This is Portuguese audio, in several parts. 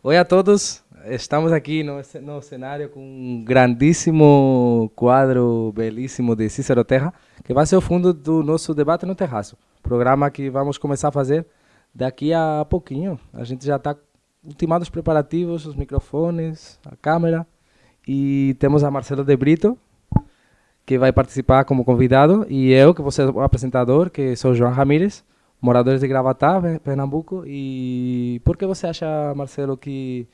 Oi a todos, estamos aqui no, no cenário com um grandíssimo quadro belíssimo de Cícero Terra, que vai ser o fundo do nosso debate no terraço. Programa que vamos começar a fazer daqui a pouquinho. A gente já está ultimando os preparativos, os microfones, a câmera. E temos a Marcelo de Brito, que vai participar como convidado, e eu, que vou ser o apresentador, que sou João Ramírez moradores de Gravatá, Pernambuco. E por que você acha, Marcelo, que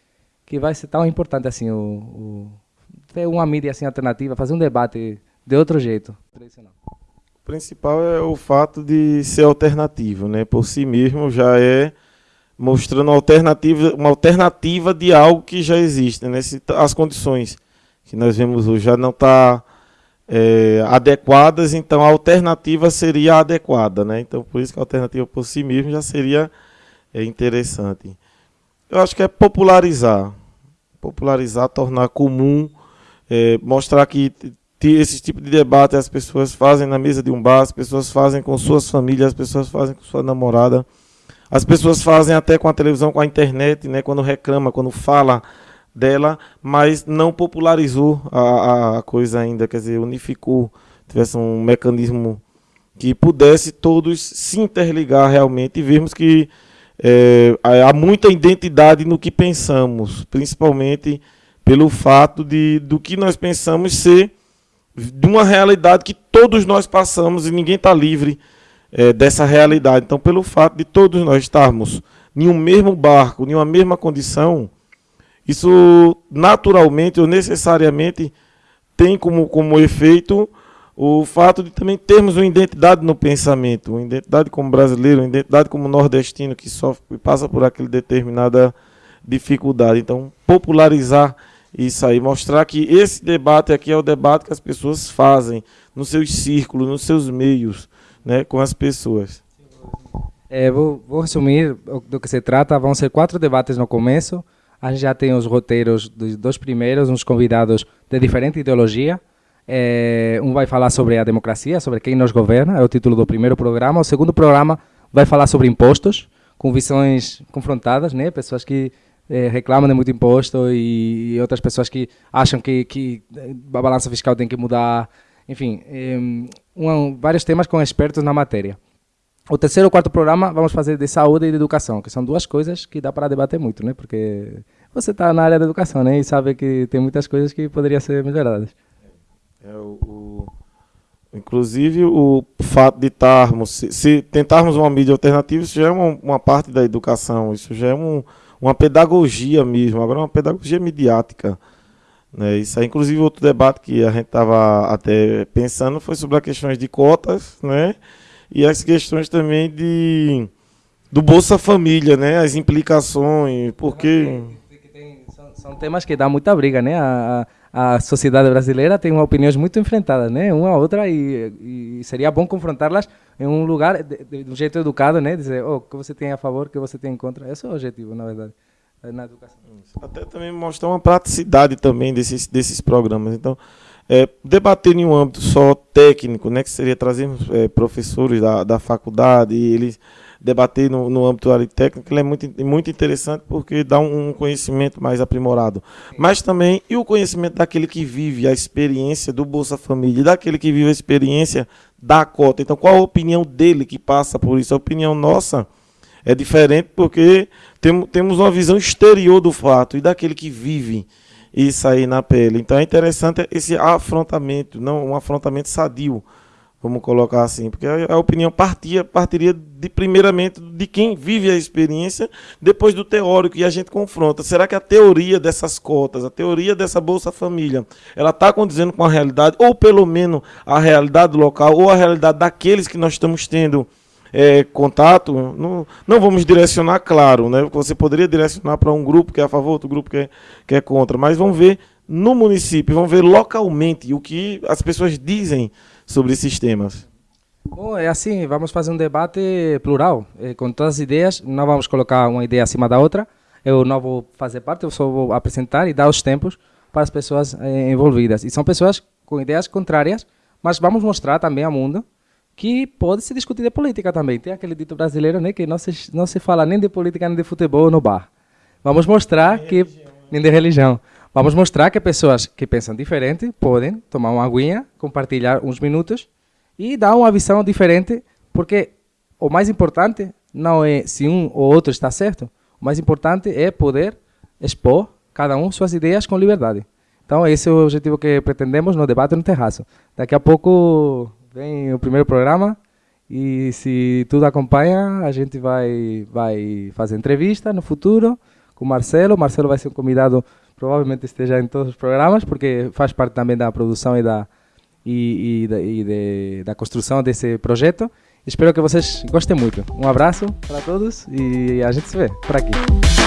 que vai ser tão importante assim o, o ter uma mídia assim alternativa, fazer um debate de outro jeito? O principal é o fato de ser alternativo, né? Por si mesmo já é mostrando alternativa, uma alternativa de algo que já existe, né? as condições que nós vemos hoje já não está é, adequadas, então a alternativa seria adequada, né? Então por isso que a alternativa por si mesmo já seria é, interessante. Eu acho que é popularizar, popularizar, tornar comum, é, mostrar que esse tipo de debate as pessoas fazem na mesa de um bar, as pessoas fazem com suas famílias, as pessoas fazem com sua namorada, as pessoas fazem até com a televisão, com a internet, né? Quando reclama, quando fala dela, mas não popularizou a, a coisa ainda, quer dizer, unificou, tivesse um mecanismo que pudesse todos se interligar realmente e vermos que é, há muita identidade no que pensamos, principalmente pelo fato de do que nós pensamos ser de uma realidade que todos nós passamos e ninguém está livre é, dessa realidade. Então, pelo fato de todos nós estarmos em um mesmo barco, em uma mesma condição, isso naturalmente ou necessariamente tem como, como efeito o fato de também termos uma identidade no pensamento, uma identidade como brasileiro, uma identidade como nordestino que sofre, passa por aquela determinada dificuldade. Então, popularizar isso aí, mostrar que esse debate aqui é o debate que as pessoas fazem nos seus círculos, nos seus meios, né, com as pessoas. É, vou, vou resumir do que se trata. Vão ser quatro debates no começo. A gente já tem os roteiros dos dois primeiros, uns convidados de diferente ideologia. É, um vai falar sobre a democracia, sobre quem nos governa, é o título do primeiro programa. O segundo programa vai falar sobre impostos, com visões confrontadas, né? Pessoas que é, reclamam de muito imposto e, e, outras pessoas que acham que, que a balança fiscal tem que mudar. Enfim, é, um, vários temas com expertos na matéria. O terceiro e quarto programa vamos fazer de saúde e de educação, que são duas coisas que dá para debater muito, né? Porque você está na área da educação, né? E sabe que tem muitas coisas que poderiam ser melhoradas. É, o, o, inclusive, o fato de estarmos, se, se, tentarmos uma mídia alternativa, isso já é uma, uma parte da educação, isso já é um, uma pedagogia mesmo, agora é uma pedagogia midiática. Né? Isso é, inclusive, outro debate que a gente estava até pensando foi sobre as questões de cotas, né? e as questões também de do Bolsa Família, né? As implicações, porque são, temas que dá muita briga, né? A, a, sociedade brasileira tem opiniões muito enfrentadas, né? Uma a outra e, e seria bom confrontá-las em um lugar de, de, um jeito educado, né? Dizer, oh, o que você tem a favor, o que você tem em contra. Esse é o objetivo, na verdade, na educação. Até também mostrar uma praticidade também desses desses programas. Então, é, debater em um âmbito só técnico, né, que seria trazer é, professores da, da faculdade e eles debater no, no âmbito área técnico, ele é muito, muito interessante porque dá um, um conhecimento mais aprimorado. Mas também, e o conhecimento daquele que vive a experiência do Bolsa Família, daquele que vive a experiência da cota. Então, qual a opinião dele que passa por isso? A opinião nossa é diferente porque tem, temos uma visão exterior do fato e daquele que vive isso aí na pele. Então é interessante esse afrontamento, não um afrontamento sadio, vamos colocar assim, porque a, opinião partia, partiria de primeiramente de quem vive a experiência, depois do teórico e a gente confronta. Será que a teoria dessas cotas, a teoria dessa Bolsa Família, ela está condizendo com a realidade, ou pelo menos a realidade local, ou a realidade daqueles que nós estamos tendo é, contato, não, não vamos direcionar, claro, né? Você poderia direcionar para um grupo que é a favor, outro grupo que é, que é contra, mas vamos ver no município, vamos ver localmente o que as pessoas dizem sobre esses temas. Bom, é assim, vamos fazer um debate plural, é, com todas as ideias, não vamos colocar uma ideia acima da outra, eu não vou fazer parte, eu só vou apresentar e dar os tempos para as pessoas é, envolvidas. E são pessoas com ideias contrárias, mas vamos mostrar também ao mundo que pode se discutir de política também. Tem aquele dito brasileiro, né, que não se, não se fala nem de política nem de futebol no bar. vamos mostrar que nem de religião. Vamos mostrar que pessoas que pensam diferente podem tomar uma aguinha, compartilhar uns minutos e dar uma visão diferente, porque o mais importante não é se um ou outro está certo, o mais importante é poder expor cada um suas ideias com liberdade. Então, esse é o objetivo que pretendemos no debate no terraço. Daqui a pouco vem o primeiro programa e se tudo acompanha, a gente vai, vai fazer entrevista no futuro com Marcelo. Marcelo vai ser um convidado, provavelmente esteja em todos os programas, porque faz parte também da produção e da, e, e, e de, da construção desse projeto. Espero que vocês gostem muito. Um abraço para todos e a gente se vê por aqui.